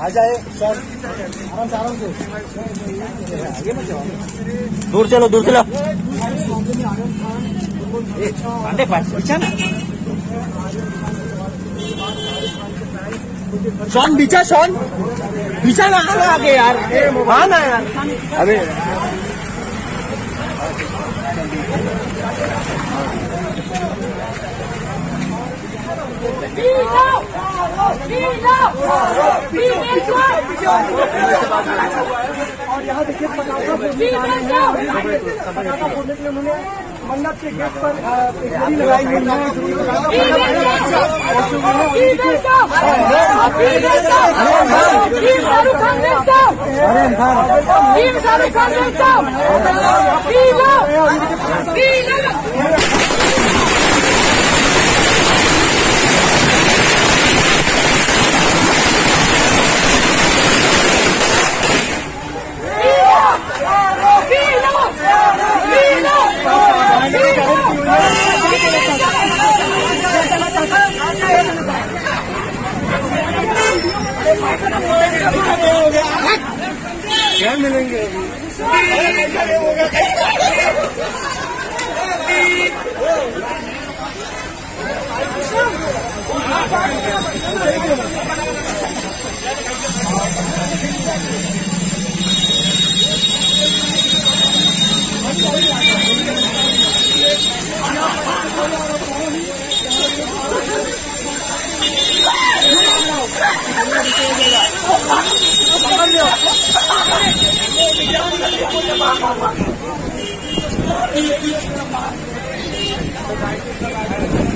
आ जाए आराम से आराम से। दूर चलो दूर चलो। पांडे पास पीछा ना। शॉन पीछा शॉन। पीछा ना आगे यार। हाँ ना यार। अभी और यहाँ देखिए पटाखा फोड़ने पटाखा फोड़ने के लिए उन्होंने मंडप के गेट पर गाड़ी लगाई हुई है जो क्या मिलेंगे Thank you. Thank you.